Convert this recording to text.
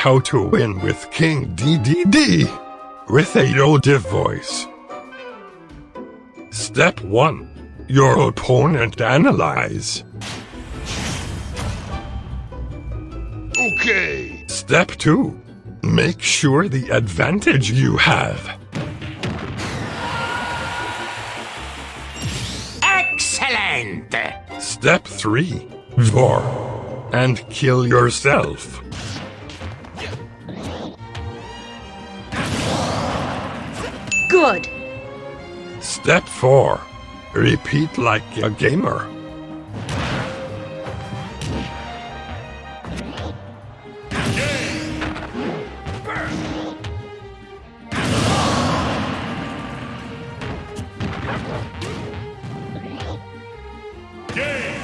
How to win with King Dedede with a Yoda voice. Step 1. Your opponent analyze. Okay. Step 2. Make sure the advantage you have. Excellent. Step 3. Vor. And kill yourself. Good. Step 4. Repeat like a gamer. Game.